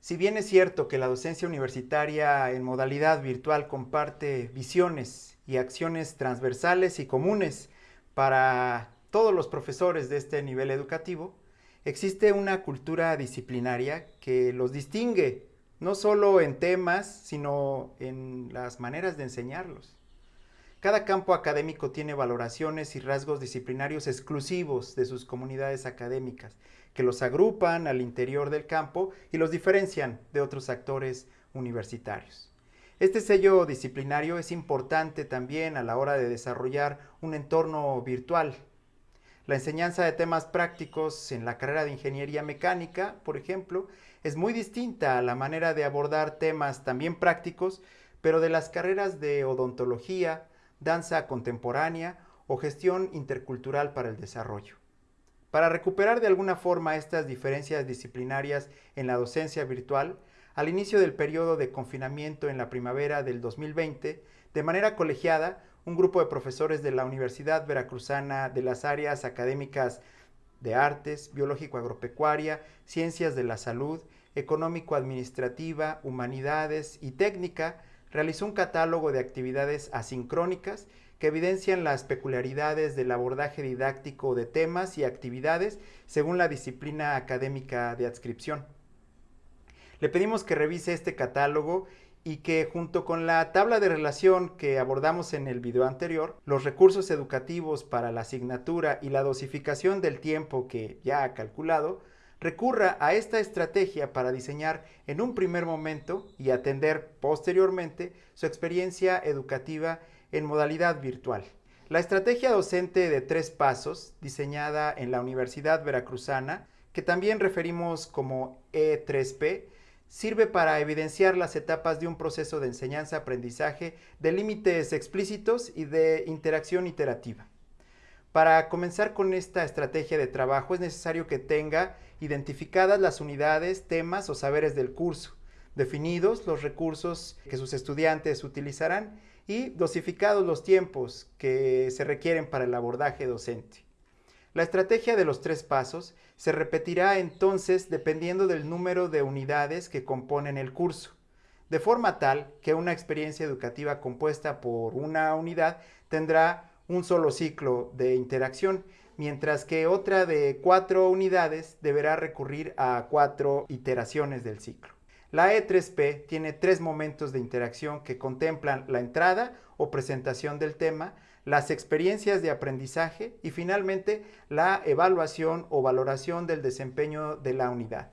Si bien es cierto que la docencia universitaria en modalidad virtual comparte visiones y acciones transversales y comunes para todos los profesores de este nivel educativo, existe una cultura disciplinaria que los distingue, no solo en temas, sino en las maneras de enseñarlos. Cada campo académico tiene valoraciones y rasgos disciplinarios exclusivos de sus comunidades académicas, que los agrupan al interior del campo y los diferencian de otros actores universitarios. Este sello disciplinario es importante también a la hora de desarrollar un entorno virtual. La enseñanza de temas prácticos en la carrera de ingeniería mecánica, por ejemplo, es muy distinta a la manera de abordar temas también prácticos, pero de las carreras de odontología, danza contemporánea o gestión intercultural para el desarrollo. Para recuperar de alguna forma estas diferencias disciplinarias en la docencia virtual, al inicio del periodo de confinamiento en la primavera del 2020, de manera colegiada, un grupo de profesores de la Universidad Veracruzana de las áreas académicas de artes, biológico-agropecuaria, ciencias de la salud, económico-administrativa, humanidades y técnica realizó un catálogo de actividades asincrónicas que evidencian las peculiaridades del abordaje didáctico de temas y actividades según la disciplina académica de adscripción. Le pedimos que revise este catálogo y que junto con la tabla de relación que abordamos en el video anterior, los recursos educativos para la asignatura y la dosificación del tiempo que ya ha calculado, recurra a esta estrategia para diseñar en un primer momento y atender posteriormente su experiencia educativa en modalidad virtual. La estrategia docente de tres pasos, diseñada en la Universidad Veracruzana, que también referimos como E3P, sirve para evidenciar las etapas de un proceso de enseñanza-aprendizaje de límites explícitos y de interacción iterativa. Para comenzar con esta estrategia de trabajo es necesario que tenga identificadas las unidades, temas o saberes del curso, definidos los recursos que sus estudiantes utilizarán y dosificados los tiempos que se requieren para el abordaje docente. La estrategia de los tres pasos se repetirá entonces dependiendo del número de unidades que componen el curso, de forma tal que una experiencia educativa compuesta por una unidad tendrá un solo ciclo de interacción, mientras que otra de cuatro unidades deberá recurrir a cuatro iteraciones del ciclo. La E3P tiene tres momentos de interacción que contemplan la entrada o presentación del tema, las experiencias de aprendizaje y finalmente la evaluación o valoración del desempeño de la unidad.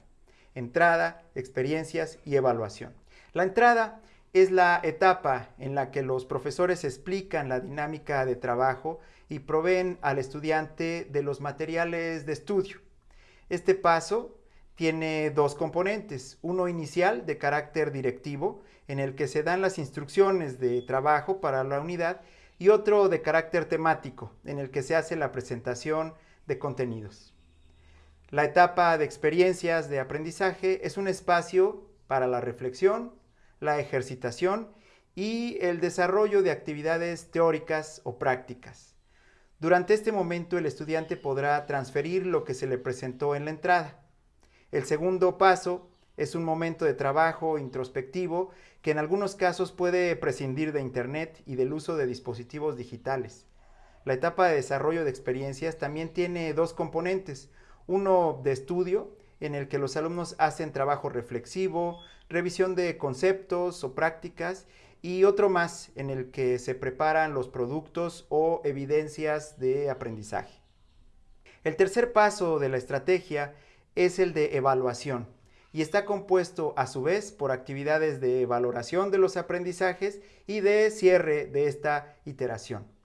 Entrada, experiencias y evaluación. La entrada es la etapa en la que los profesores explican la dinámica de trabajo y proveen al estudiante de los materiales de estudio. Este paso tiene dos componentes, uno inicial de carácter directivo, en el que se dan las instrucciones de trabajo para la unidad, y otro de carácter temático, en el que se hace la presentación de contenidos. La etapa de experiencias de aprendizaje es un espacio para la reflexión, la ejercitación y el desarrollo de actividades teóricas o prácticas. Durante este momento el estudiante podrá transferir lo que se le presentó en la entrada. El segundo paso es un momento de trabajo introspectivo que en algunos casos puede prescindir de Internet y del uso de dispositivos digitales. La etapa de desarrollo de experiencias también tiene dos componentes, uno de estudio en el que los alumnos hacen trabajo reflexivo, revisión de conceptos o prácticas y otro más en el que se preparan los productos o evidencias de aprendizaje. El tercer paso de la estrategia es el de evaluación y está compuesto a su vez por actividades de valoración de los aprendizajes y de cierre de esta iteración.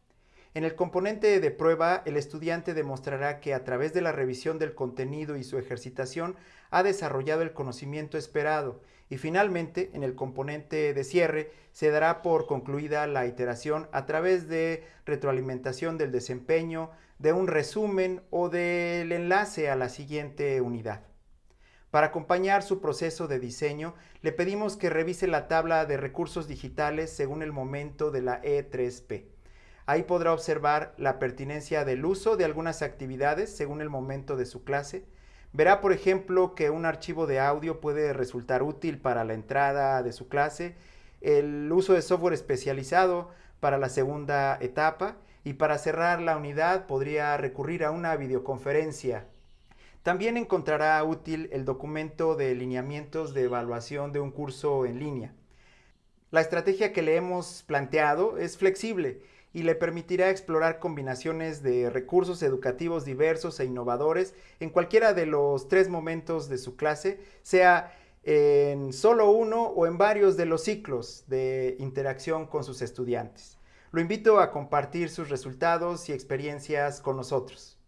En el componente de prueba, el estudiante demostrará que a través de la revisión del contenido y su ejercitación ha desarrollado el conocimiento esperado y finalmente, en el componente de cierre, se dará por concluida la iteración a través de retroalimentación del desempeño, de un resumen o del enlace a la siguiente unidad. Para acompañar su proceso de diseño, le pedimos que revise la tabla de recursos digitales según el momento de la E3P. Ahí podrá observar la pertinencia del uso de algunas actividades según el momento de su clase, Verá, por ejemplo, que un archivo de audio puede resultar útil para la entrada de su clase, el uso de software especializado para la segunda etapa y para cerrar la unidad podría recurrir a una videoconferencia. También encontrará útil el documento de lineamientos de evaluación de un curso en línea. La estrategia que le hemos planteado es flexible y le permitirá explorar combinaciones de recursos educativos diversos e innovadores en cualquiera de los tres momentos de su clase, sea en solo uno o en varios de los ciclos de interacción con sus estudiantes. Lo invito a compartir sus resultados y experiencias con nosotros.